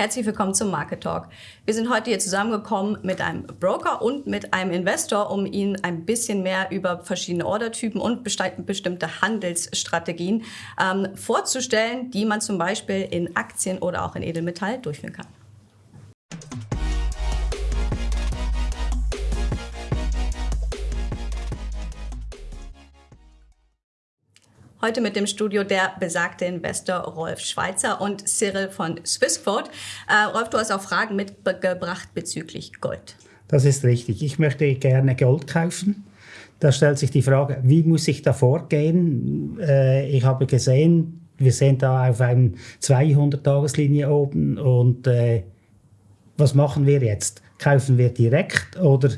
Herzlich willkommen zum Market Talk. Wir sind heute hier zusammengekommen mit einem Broker und mit einem Investor, um Ihnen ein bisschen mehr über verschiedene Ordertypen und bestimmte Handelsstrategien ähm, vorzustellen, die man zum Beispiel in Aktien oder auch in Edelmetall durchführen kann. Heute mit dem Studio der besagte Investor Rolf Schweitzer und Cyril von Swissquote. Äh, Rolf, du hast auch Fragen mitgebracht bezüglich Gold. Das ist richtig. Ich möchte gerne Gold kaufen. Da stellt sich die Frage, wie muss ich da vorgehen? Äh, ich habe gesehen, wir sind da auf einer 200-Tageslinie oben und äh, was machen wir jetzt? Kaufen wir direkt oder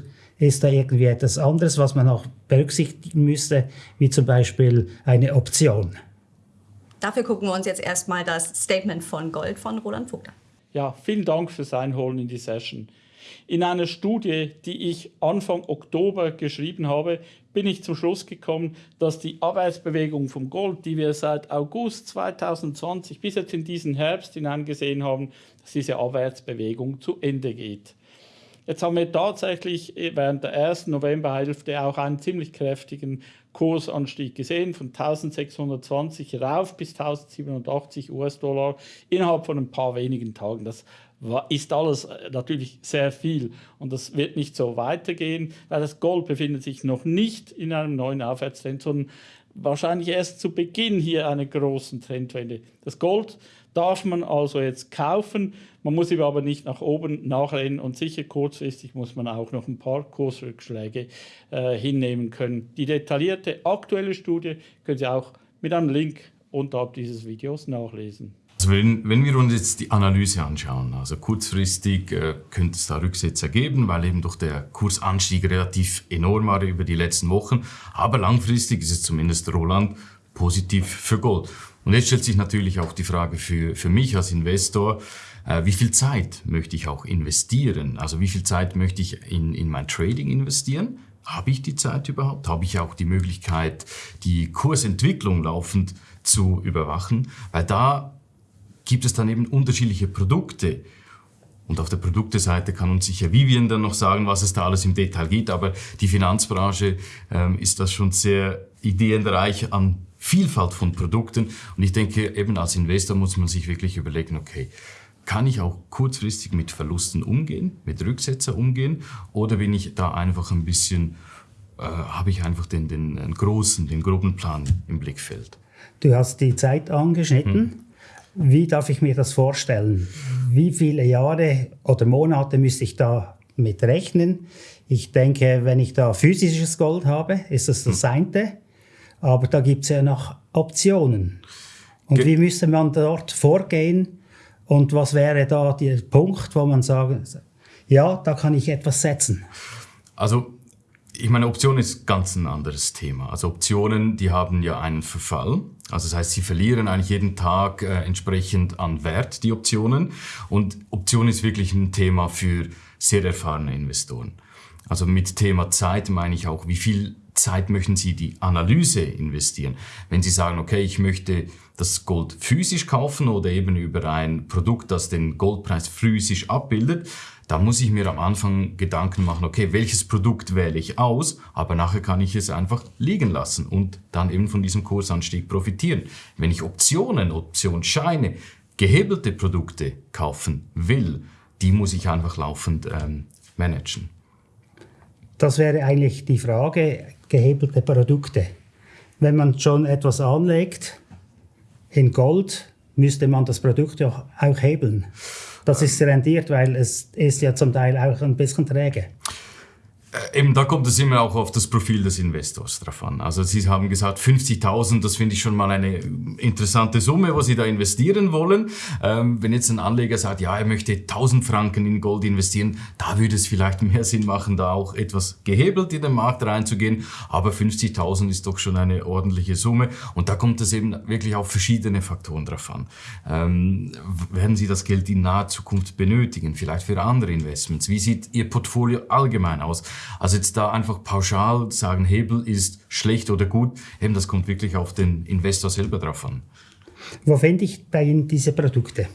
ist da irgendwie etwas anderes, was man auch berücksichtigen müsste, wie zum Beispiel eine Option? Dafür gucken wir uns jetzt erstmal das Statement von Gold von Roland Vogt an. Ja, vielen Dank fürs Einholen in die Session. In einer Studie, die ich Anfang Oktober geschrieben habe, bin ich zum Schluss gekommen, dass die Abwärtsbewegung vom Gold, die wir seit August 2020 bis jetzt in diesen Herbst hineingesehen haben, dass diese Abwärtsbewegung zu Ende geht. Jetzt haben wir tatsächlich während der ersten Novemberhälfte auch einen ziemlich kräftigen Kursanstieg gesehen, von 1620 rauf bis 1087 US-Dollar innerhalb von ein paar wenigen Tagen. Das ist alles äh, natürlich sehr viel und das wird nicht so weitergehen, weil das Gold befindet sich noch nicht in einem neuen Aufwärtstrend, sondern wahrscheinlich erst zu Beginn hier einer großen Trendwende. Das Gold darf man also jetzt kaufen, man muss ihm aber nicht nach oben nachrennen und sicher kurzfristig muss man auch noch ein paar Kursrückschläge äh, hinnehmen können. Die detaillierte aktuelle Studie können Sie auch mit einem Link unterhalb dieses Videos nachlesen. Also wenn, wenn, wir uns jetzt die Analyse anschauen, also kurzfristig äh, könnte es da Rücksetzer geben, weil eben doch der Kursanstieg relativ enorm war über die letzten Wochen. Aber langfristig ist es zumindest Roland positiv für Gold. Und jetzt stellt sich natürlich auch die Frage für, für mich als Investor, äh, wie viel Zeit möchte ich auch investieren? Also wie viel Zeit möchte ich in, in mein Trading investieren? Habe ich die Zeit überhaupt? Habe ich auch die Möglichkeit, die Kursentwicklung laufend zu überwachen? Weil da gibt es dann eben unterschiedliche Produkte. Und auf der Produkteseite kann uns sicher Vivian dann noch sagen, was es da alles im Detail gibt. Aber die Finanzbranche ähm, ist das schon sehr ideenreich an Vielfalt von Produkten. Und ich denke, eben als Investor muss man sich wirklich überlegen, okay, kann ich auch kurzfristig mit Verlusten umgehen, mit Rücksetzer umgehen oder bin ich da einfach ein bisschen, äh, habe ich einfach den, den, den großen, den groben Plan im Blickfeld? Du hast die Zeit angeschnitten. Hm. Wie darf ich mir das vorstellen? Wie viele Jahre oder Monate müsste ich da mit rechnen? Ich denke, wenn ich da physisches Gold habe, ist das das hm. eine. Aber da gibt es ja noch Optionen. Und Ge wie müsste man dort vorgehen? Und was wäre da der Punkt, wo man sagen, ja, da kann ich etwas setzen? Also ich meine, Option ist ganz ein anderes Thema. Also Optionen, die haben ja einen Verfall. Also das heißt, sie verlieren eigentlich jeden Tag äh, entsprechend an Wert, die Optionen. Und Option ist wirklich ein Thema für sehr erfahrene Investoren. Also mit Thema Zeit meine ich auch, wie viel Zeit möchten Sie die Analyse investieren? Wenn Sie sagen, okay, ich möchte das Gold physisch kaufen oder eben über ein Produkt, das den Goldpreis physisch abbildet, da muss ich mir am Anfang Gedanken machen, okay, welches Produkt wähle ich aus, aber nachher kann ich es einfach liegen lassen und dann eben von diesem Kursanstieg profitieren. Wenn ich Optionen, Optionsscheine, gehebelte Produkte kaufen will, die muss ich einfach laufend ähm, managen. Das wäre eigentlich die Frage, gehebelte Produkte. Wenn man schon etwas anlegt in Gold, müsste man das Produkt auch, hebeln. Das ist rendiert, weil es ist ja zum Teil auch ein bisschen träge. Äh, eben, da kommt es immer auch auf das Profil des Investors drauf an. Also Sie haben gesagt, 50.000, das finde ich schon mal eine interessante Summe, was Sie da investieren wollen. Ähm, wenn jetzt ein Anleger sagt, ja, er möchte 1.000 Franken in Gold investieren, da würde es vielleicht mehr Sinn machen, da auch etwas gehebelt in den Markt reinzugehen. Aber 50.000 ist doch schon eine ordentliche Summe. Und da kommt es eben wirklich auf verschiedene Faktoren drauf an. Ähm, werden Sie das Geld in naher Zukunft benötigen? Vielleicht für andere Investments? Wie sieht Ihr Portfolio allgemein aus? Also jetzt da einfach pauschal sagen, Hebel ist schlecht oder gut, eben das kommt wirklich auf den Investor selber drauf an. Wo finde ich bei Ihnen diese Produkte?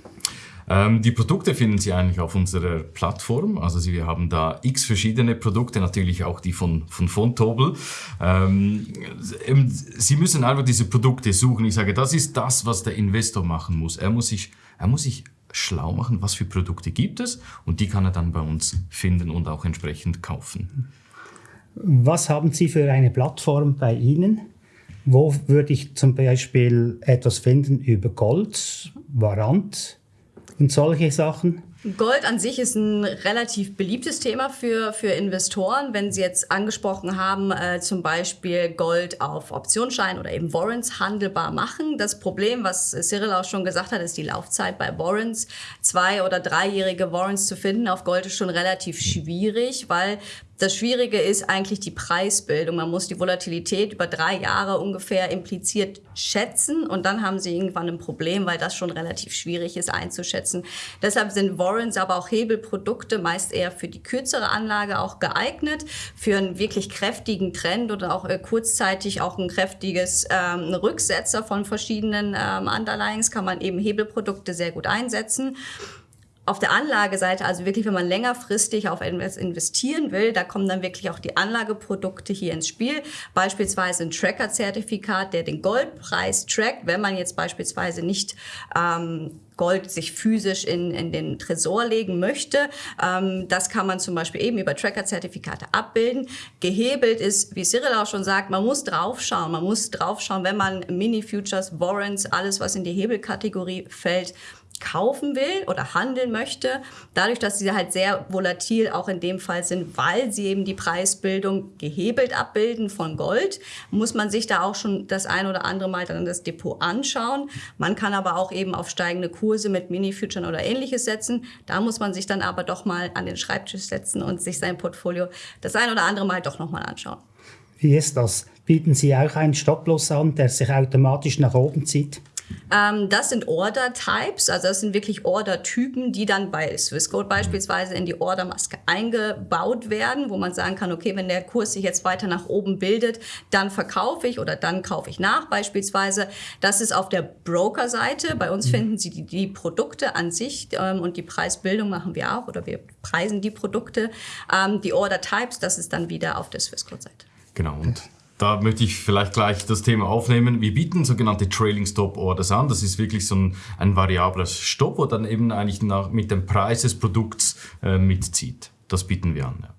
Ähm, die Produkte finden Sie eigentlich auf unserer Plattform. Also Sie, wir haben da x verschiedene Produkte, natürlich auch die von, von Fontobel. Ähm, Sie müssen einfach diese Produkte suchen. Ich sage, das ist das, was der Investor machen muss. Er muss sich, er muss sich schlau machen, was für Produkte gibt es und die kann er dann bei uns finden und auch entsprechend kaufen. Was haben Sie für eine Plattform bei Ihnen? Wo würde ich zum Beispiel etwas finden über Gold, Warant und solche Sachen? Gold an sich ist ein relativ beliebtes Thema für, für Investoren. Wenn Sie jetzt angesprochen haben, äh, zum Beispiel Gold auf Optionsschein oder eben Warrants handelbar machen. Das Problem, was Cyril auch schon gesagt hat, ist die Laufzeit bei Warrants. Zwei- oder dreijährige Warrants zu finden auf Gold ist schon relativ schwierig, weil das Schwierige ist eigentlich die Preisbildung. Man muss die Volatilität über drei Jahre ungefähr impliziert schätzen und dann haben sie irgendwann ein Problem, weil das schon relativ schwierig ist einzuschätzen. Deshalb sind Warrants, aber auch Hebelprodukte meist eher für die kürzere Anlage auch geeignet, für einen wirklich kräftigen Trend oder auch äh, kurzzeitig auch ein kräftiges ähm, Rücksetzer von verschiedenen ähm, Underlyings kann man eben Hebelprodukte sehr gut einsetzen auf der Anlageseite, also wirklich, wenn man längerfristig auf etwas investieren will, da kommen dann wirklich auch die Anlageprodukte hier ins Spiel. Beispielsweise ein Tracker-Zertifikat, der den Goldpreis trackt, wenn man jetzt beispielsweise nicht ähm, Gold sich physisch in, in den Tresor legen möchte. Ähm, das kann man zum Beispiel eben über Tracker-Zertifikate abbilden. Gehebelt ist, wie Cyril auch schon sagt, man muss draufschauen. Man muss draufschauen, wenn man Mini-Futures, Warrants, alles, was in die Hebelkategorie fällt, kaufen will oder handeln möchte, dadurch, dass sie halt sehr volatil auch in dem Fall sind, weil sie eben die Preisbildung gehebelt abbilden von Gold, muss man sich da auch schon das ein oder andere Mal dann das Depot anschauen. Man kann aber auch eben auf steigende Kurse mit Mini-Futuren oder ähnliches setzen. Da muss man sich dann aber doch mal an den Schreibtisch setzen und sich sein Portfolio das ein oder andere Mal doch nochmal anschauen. Wie ist das? Bieten Sie auch einen Stop-Loss an, der sich automatisch nach oben zieht? Ähm, das sind Order-Types, also das sind wirklich Order-Typen, die dann bei Swissquote beispielsweise in die Order-Maske eingebaut werden, wo man sagen kann, okay, wenn der Kurs sich jetzt weiter nach oben bildet, dann verkaufe ich oder dann kaufe ich nach beispielsweise. Das ist auf der Broker-Seite. Bei uns mhm. finden Sie die, die Produkte an sich ähm, und die Preisbildung machen wir auch oder wir preisen die Produkte. Ähm, die Order-Types, das ist dann wieder auf der Swissquote-Seite. Genau. Und da möchte ich vielleicht gleich das Thema aufnehmen. Wir bieten sogenannte Trailing Stop Orders an. Das ist wirklich so ein, ein variabler Stopp, wo dann eben eigentlich nach, mit dem Preis des Produkts äh, mitzieht. Das bieten wir an. Ja.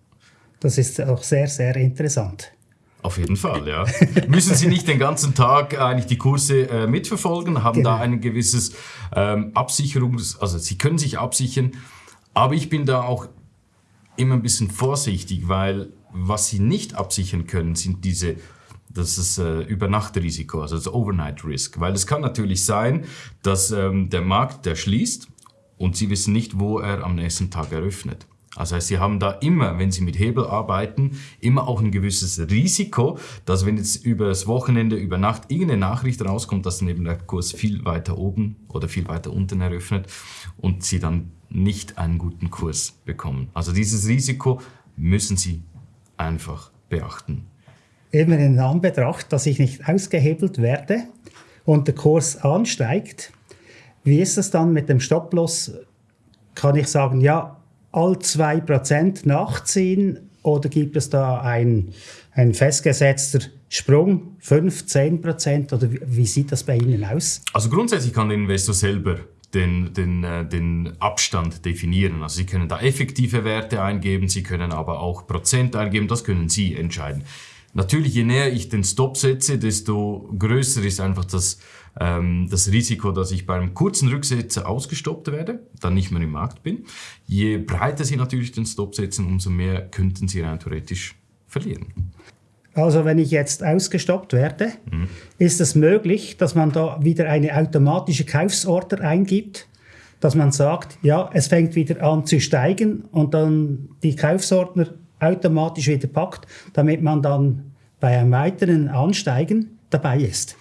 Das ist auch sehr, sehr interessant. Auf jeden Fall, ja. Müssen Sie nicht den ganzen Tag eigentlich die Kurse äh, mitverfolgen, haben genau. da ein gewisses ähm, Absicherungs-, also Sie können sich absichern, aber ich bin da auch immer ein bisschen vorsichtig, weil was sie nicht absichern können, sind diese das ist äh, Übernachtrisiko, also das Overnight Risk. Weil es kann natürlich sein, dass ähm, der Markt, der schließt und Sie wissen nicht, wo er am nächsten Tag eröffnet. Das heißt, Sie haben da immer, wenn Sie mit Hebel arbeiten, immer auch ein gewisses Risiko, dass wenn jetzt über das Wochenende, über Nacht irgendeine Nachricht rauskommt, dass dann eben der Kurs viel weiter oben oder viel weiter unten eröffnet und Sie dann nicht einen guten Kurs bekommen. Also dieses Risiko müssen Sie einfach beachten. Eben in Anbetracht, dass ich nicht ausgehebelt werde und der Kurs ansteigt, wie ist es dann mit dem Stop-Loss? Kann ich sagen, ja, all 2% nachziehen oder gibt es da ein, ein festgesetzter Sprung, 5, 10% oder wie, wie sieht das bei Ihnen aus? Also grundsätzlich kann der Investor selber den, den, äh, den Abstand definieren. Also Sie können da effektive Werte eingeben, Sie können aber auch Prozent eingeben, das können Sie entscheiden. Natürlich, je näher ich den Stop setze, desto größer ist einfach das, ähm, das Risiko, dass ich beim kurzen Rücksetzer ausgestoppt werde, dann nicht mehr im Markt bin. Je breiter Sie natürlich den Stop setzen, umso mehr könnten Sie rein theoretisch verlieren. Also wenn ich jetzt ausgestoppt werde, mhm. ist es möglich, dass man da wieder eine automatische Kaufsorder eingibt, dass man sagt, ja, es fängt wieder an zu steigen und dann die Kaufsordner automatisch wieder packt, damit man dann bei einem weiteren Ansteigen dabei ist.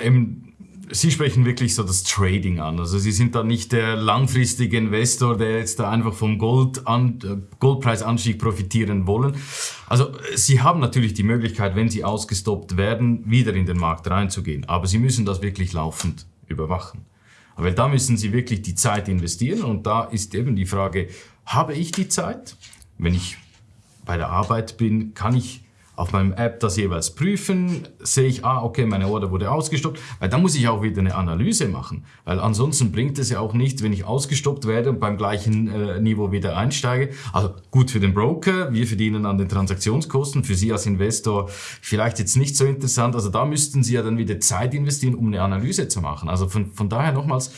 Ähm, Sie sprechen wirklich so das Trading an. Also Sie sind da nicht der langfristige Investor, der jetzt da einfach vom Gold an, äh, Goldpreisanstieg profitieren wollen. Also Sie haben natürlich die Möglichkeit, wenn Sie ausgestoppt werden, wieder in den Markt reinzugehen. Aber Sie müssen das wirklich laufend überwachen. Weil da müssen Sie wirklich die Zeit investieren und da ist eben die Frage, habe ich die Zeit? Wenn ich bei der Arbeit bin, kann ich auf meinem App das jeweils prüfen, sehe ich, ah, okay, meine Order wurde ausgestoppt, weil da muss ich auch wieder eine Analyse machen, weil ansonsten bringt es ja auch nicht, wenn ich ausgestoppt werde und beim gleichen äh, Niveau wieder einsteige. Also gut für den Broker, wir verdienen an den Transaktionskosten, für Sie als Investor vielleicht jetzt nicht so interessant, also da müssten Sie ja dann wieder Zeit investieren, um eine Analyse zu machen. Also von, von daher nochmals,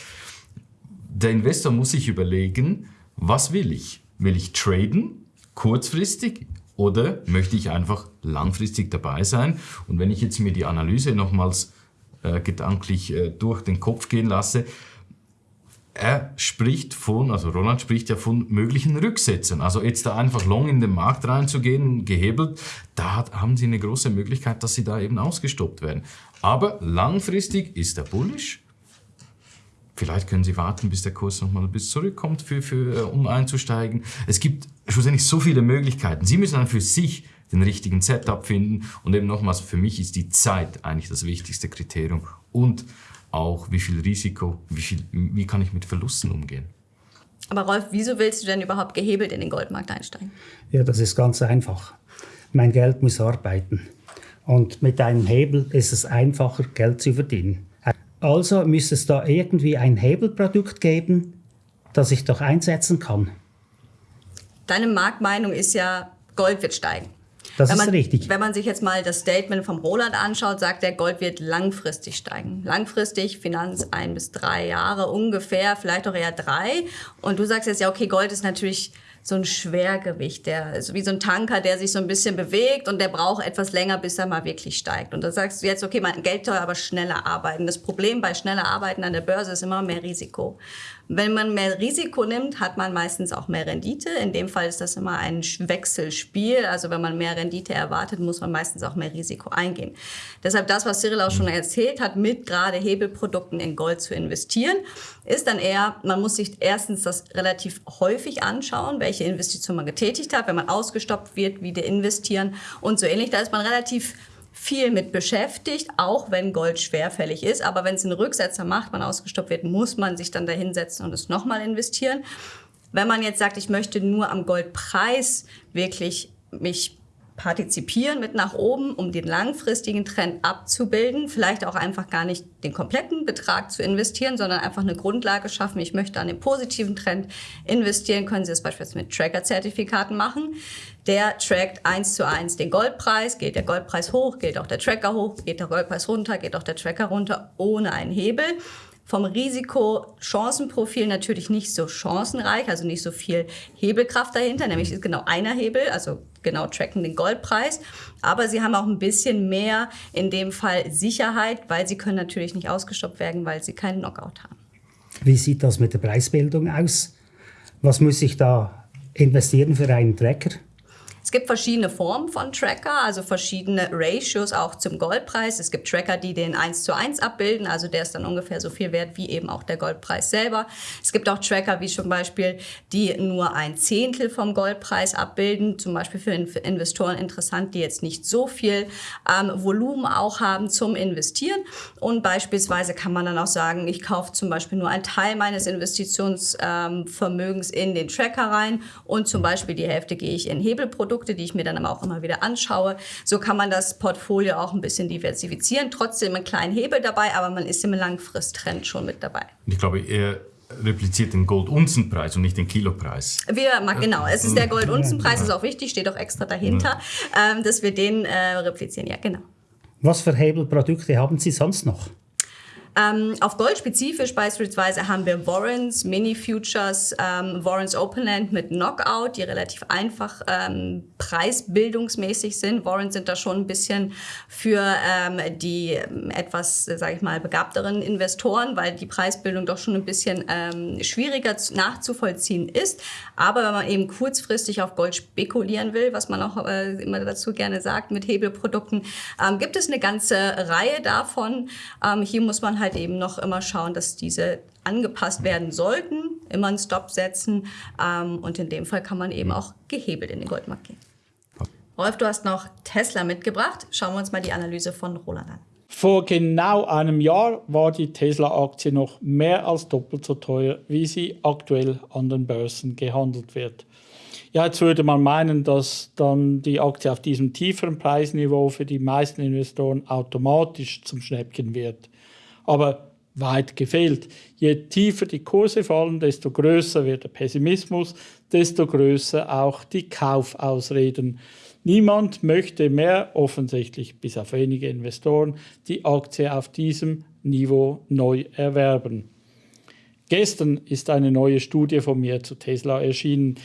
der Investor muss sich überlegen, was will ich? Will ich traden, kurzfristig, oder möchte ich einfach langfristig dabei sein? Und wenn ich jetzt mir die Analyse nochmals äh, gedanklich äh, durch den Kopf gehen lasse, er spricht von, also Roland spricht ja von möglichen Rücksätzen. Also jetzt da einfach long in den Markt reinzugehen, gehebelt, da hat, haben Sie eine große Möglichkeit, dass Sie da eben ausgestoppt werden. Aber langfristig ist er bullish Vielleicht können Sie warten, bis der Kurs nochmal bis zurückkommt, für, für, äh, um einzusteigen. Es gibt schlussendlich so viele Möglichkeiten. Sie müssen dann für sich den richtigen Setup finden. Und eben nochmals, für mich ist die Zeit eigentlich das wichtigste Kriterium. Und auch, wie viel Risiko, wie, viel, wie kann ich mit Verlusten umgehen. Aber Rolf, wieso willst du denn überhaupt gehebelt in den Goldmarkt einsteigen? Ja, das ist ganz einfach. Mein Geld muss arbeiten. Und mit einem Hebel ist es einfacher, Geld zu verdienen. Also müsste es da irgendwie ein Hebelprodukt geben, das ich doch einsetzen kann. Deine Marktmeinung ist ja, Gold wird steigen. Das wenn man, ist richtig. Wenn man sich jetzt mal das Statement vom Roland anschaut, sagt er, Gold wird langfristig steigen. Langfristig, Finanz ein bis drei Jahre ungefähr, vielleicht auch eher drei. Und du sagst jetzt ja, okay, Gold ist natürlich so ein Schwergewicht, der ist wie so ein Tanker, der sich so ein bisschen bewegt und der braucht etwas länger, bis er mal wirklich steigt. Und da sagst du jetzt, okay, mein Geld soll aber schneller arbeiten. Das Problem bei schneller Arbeiten an der Börse ist immer mehr Risiko. Wenn man mehr Risiko nimmt, hat man meistens auch mehr Rendite. In dem Fall ist das immer ein Wechselspiel. Also wenn man mehr Rendite erwartet, muss man meistens auch mehr Risiko eingehen. Deshalb das, was Cyril auch schon erzählt hat, mit gerade Hebelprodukten in Gold zu investieren, ist dann eher, man muss sich erstens das relativ häufig anschauen, welche Investition man getätigt hat, wenn man ausgestoppt wird, wieder investieren und so ähnlich. Da ist man relativ viel mit beschäftigt, auch wenn Gold schwerfällig ist. Aber wenn es einen Rücksetzer macht, man ausgestoppt wird, muss man sich dann dahinsetzen und es nochmal investieren. Wenn man jetzt sagt, ich möchte nur am Goldpreis wirklich mich partizipieren mit nach oben, um den langfristigen Trend abzubilden. Vielleicht auch einfach gar nicht den kompletten Betrag zu investieren, sondern einfach eine Grundlage schaffen. Ich möchte an den positiven Trend investieren. Können Sie das beispielsweise mit Tracker-Zertifikaten machen. Der trackt eins zu eins den Goldpreis. Geht der Goldpreis hoch, geht auch der Tracker hoch. Geht der Goldpreis runter, geht auch der Tracker runter, ohne einen Hebel vom Risiko-Chancenprofil natürlich nicht so chancenreich, also nicht so viel Hebelkraft dahinter, nämlich ist genau einer Hebel, also genau tracken den Goldpreis. Aber sie haben auch ein bisschen mehr in dem Fall Sicherheit, weil sie können natürlich nicht ausgestoppt werden, weil sie keinen Knockout haben. Wie sieht das mit der Preisbildung aus? Was muss ich da investieren für einen Tracker? Es gibt verschiedene Formen von Tracker, also verschiedene Ratios auch zum Goldpreis. Es gibt Tracker, die den 1 zu 1 abbilden, also der ist dann ungefähr so viel wert wie eben auch der Goldpreis selber. Es gibt auch Tracker wie zum Beispiel, die nur ein Zehntel vom Goldpreis abbilden, zum Beispiel für Investoren interessant, die jetzt nicht so viel ähm, Volumen auch haben zum Investieren. Und beispielsweise kann man dann auch sagen, ich kaufe zum Beispiel nur einen Teil meines Investitionsvermögens ähm, in den Tracker rein und zum Beispiel die Hälfte gehe ich in Hebelprodukte Produkte, die ich mir dann aber auch immer wieder anschaue. So kann man das Portfolio auch ein bisschen diversifizieren. Trotzdem einen kleinen Hebel dabei, aber man ist im Langfristtrend schon mit dabei. Ich glaube, er repliziert den Gold-Unzenpreis und nicht den Kilopreis. Wir, genau, es ist der Gold-Unzenpreis, ist auch wichtig, steht auch extra dahinter, ähm, dass wir den äh, replizieren. Ja, genau. Was für Hebelprodukte haben Sie sonst noch? Ähm, auf Gold spezifisch beispielsweise haben wir Warrants, Mini-Futures, ähm, Warrants Openland mit Knockout, die relativ einfach ähm, preisbildungsmäßig sind. Warrants sind da schon ein bisschen für ähm, die ähm, etwas, sage ich mal, begabteren Investoren, weil die Preisbildung doch schon ein bisschen ähm, schwieriger nachzuvollziehen ist. Aber wenn man eben kurzfristig auf Gold spekulieren will, was man auch äh, immer dazu gerne sagt mit Hebelprodukten, gibt es eine ganze Reihe davon. hier muss man halt eben noch immer schauen, dass diese angepasst werden sollten, immer einen Stop setzen ähm, und in dem Fall kann man eben auch gehebelt in den Goldmarkt gehen. Rolf, du hast noch Tesla mitgebracht. Schauen wir uns mal die Analyse von Roland an. Vor genau einem Jahr war die Tesla-Aktie noch mehr als doppelt so teuer, wie sie aktuell an den Börsen gehandelt wird. Ja, jetzt würde man meinen, dass dann die Aktie auf diesem tieferen Preisniveau für die meisten Investoren automatisch zum Schnäppchen wird. Aber weit gefehlt. Je tiefer die Kurse fallen, desto größer wird der Pessimismus, desto größer auch die Kaufausreden. Niemand möchte mehr, offensichtlich bis auf wenige Investoren, die Aktie auf diesem Niveau neu erwerben. Gestern ist eine neue Studie von mir zu Tesla erschienen.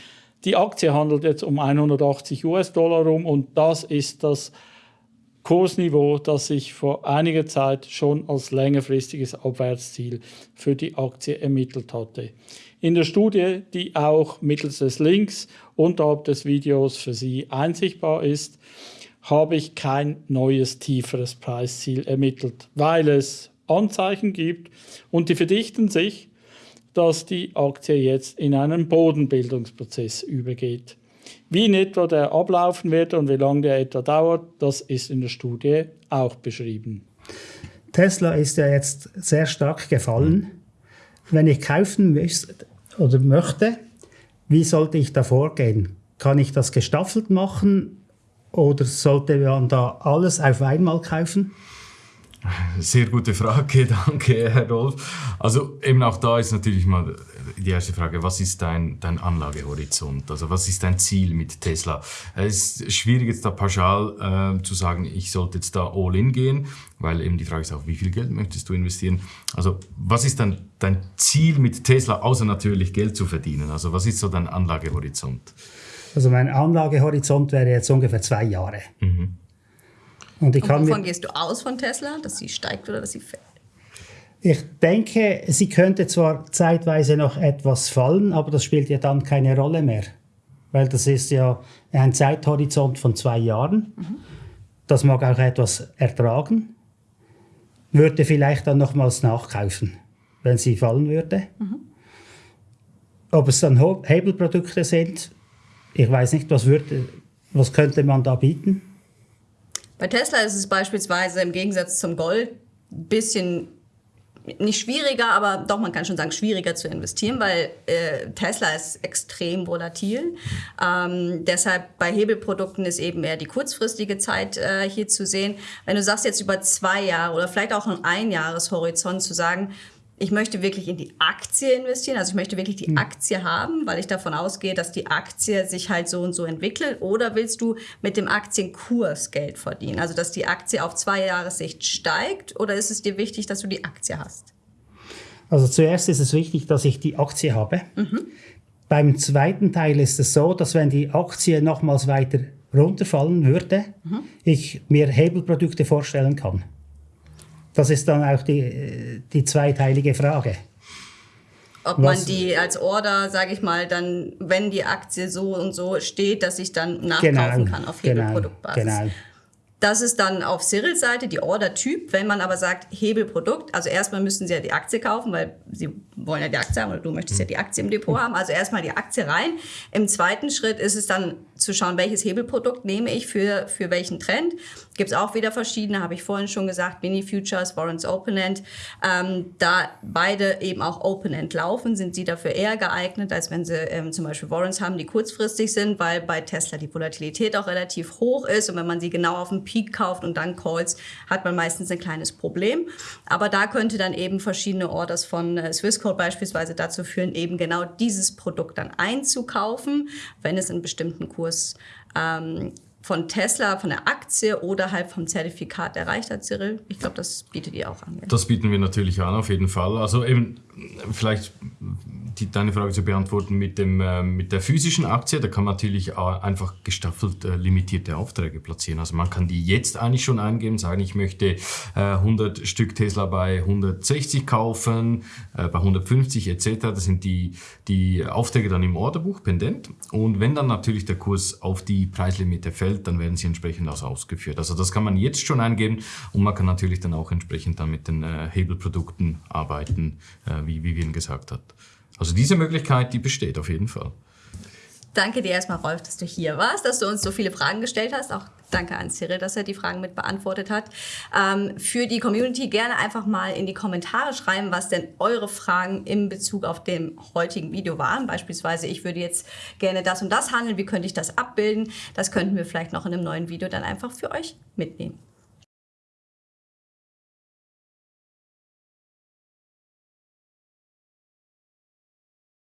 Die Aktie handelt jetzt um 180 US-Dollar rum und das ist das Kursniveau, das ich vor einiger Zeit schon als längerfristiges Abwärtsziel für die Aktie ermittelt hatte. In der Studie, die auch mittels des Links unterhalb des Videos für Sie einsichtbar ist, habe ich kein neues tieferes Preisziel ermittelt, weil es Anzeichen gibt und die verdichten sich, dass die Aktie jetzt in einen Bodenbildungsprozess übergeht. Wie in etwa der ablaufen wird und wie lange der etwa dauert, das ist in der Studie auch beschrieben. Tesla ist ja jetzt sehr stark gefallen. Wenn ich kaufen oder möchte, wie sollte ich da vorgehen? Kann ich das gestaffelt machen oder sollte man da alles auf einmal kaufen? Sehr gute Frage, danke, Herr Rolf. Also eben auch da ist natürlich mal die erste Frage, was ist dein, dein Anlagehorizont? Also was ist dein Ziel mit Tesla? Es ist schwierig jetzt da pauschal äh, zu sagen, ich sollte jetzt da all in gehen, weil eben die Frage ist auch, wie viel Geld möchtest du investieren? Also was ist dann dein Ziel mit Tesla, außer natürlich Geld zu verdienen? Also was ist so dein Anlagehorizont? Also mein Anlagehorizont wäre jetzt ungefähr zwei Jahre. Mhm. Und, ich Und kann wovon gehst du aus von Tesla, dass sie steigt oder dass sie fällt? Ich denke, sie könnte zwar zeitweise noch etwas fallen, aber das spielt ja dann keine Rolle mehr. Weil das ist ja ein Zeithorizont von zwei Jahren. Mhm. Das mag auch etwas ertragen. Würde vielleicht dann nochmals nachkaufen, wenn sie fallen würde. Mhm. Ob es dann Hebelprodukte sind, ich weiß nicht, was, würde, was könnte man da bieten? Bei Tesla ist es beispielsweise im Gegensatz zum Gold ein bisschen nicht schwieriger, aber doch, man kann schon sagen, schwieriger zu investieren, weil äh, Tesla ist extrem volatil. Ähm, deshalb bei Hebelprodukten ist eben eher die kurzfristige Zeit äh, hier zu sehen. Wenn du sagst jetzt über zwei Jahre oder vielleicht auch einen Einjahreshorizont zu sagen, ich möchte wirklich in die Aktie investieren, also ich möchte wirklich die hm. Aktie haben, weil ich davon ausgehe, dass die Aktie sich halt so und so entwickelt. Oder willst du mit dem Aktienkurs Geld verdienen, also dass die Aktie auf zwei Jahressicht steigt? Oder ist es dir wichtig, dass du die Aktie hast? Also zuerst ist es wichtig, dass ich die Aktie habe. Mhm. Beim zweiten Teil ist es so, dass wenn die Aktie nochmals weiter runterfallen würde, mhm. ich mir Hebelprodukte vorstellen kann. Das ist dann auch die, die zweiteilige Frage. Ob man die als Order, sage ich mal, dann, wenn die Aktie so und so steht, dass ich dann nachkaufen genau, kann auf Hebelproduktbasis. Genau, genau. Das ist dann auf Cyrils Seite die Order-Typ. Wenn man aber sagt Hebelprodukt, also erstmal müssen Sie ja die Aktie kaufen, weil Sie wollen ja die Aktie haben oder du möchtest ja die Aktie im Depot haben. Also erstmal die Aktie rein. Im zweiten Schritt ist es dann zu schauen, welches Hebelprodukt nehme ich für, für welchen Trend. Gibt es auch wieder verschiedene, habe ich vorhin schon gesagt, Mini Futures, Warrants Open End. Ähm, da beide eben auch Open End laufen, sind sie dafür eher geeignet, als wenn sie ähm, zum Beispiel Warrants haben, die kurzfristig sind, weil bei Tesla die Volatilität auch relativ hoch ist und wenn man sie genau auf dem Peak kauft und dann calls, hat man meistens ein kleines Problem. Aber da könnte dann eben verschiedene Orders von äh, Swissquote beispielsweise dazu führen, eben genau dieses Produkt dann einzukaufen, wenn es einen bestimmten Kurs Kurs ähm, von Tesla, von der Aktie oder halt vom Zertifikat erreicht hat, Cyril. Ich glaube, das bietet ihr auch an. Das bieten wir natürlich an, auf jeden Fall. Also eben vielleicht die, deine Frage zu beantworten mit, dem, äh, mit der physischen Aktie, da kann man natürlich einfach gestaffelt äh, limitierte Aufträge platzieren. Also man kann die jetzt eigentlich schon eingeben, sagen, ich möchte äh, 100 Stück Tesla bei 160 kaufen, äh, bei 150 etc. Das sind die, die Aufträge dann im Orderbuch pendent. Und wenn dann natürlich der Kurs auf die Preislimite fällt, dann werden sie entsprechend auch ausgeführt. Also das kann man jetzt schon eingeben und man kann natürlich dann auch entsprechend dann mit den äh, Hebelprodukten arbeiten, äh, wie Vivian gesagt hat. Also diese Möglichkeit, die besteht auf jeden Fall. Danke dir erstmal, Rolf, dass du hier warst, dass du uns so viele Fragen gestellt hast, auch Danke an Cyril, dass er die Fragen mit beantwortet hat. Ähm, für die Community gerne einfach mal in die Kommentare schreiben, was denn eure Fragen in Bezug auf dem heutigen Video waren. Beispielsweise, ich würde jetzt gerne das und das handeln. Wie könnte ich das abbilden? Das könnten wir vielleicht noch in einem neuen Video dann einfach für euch mitnehmen.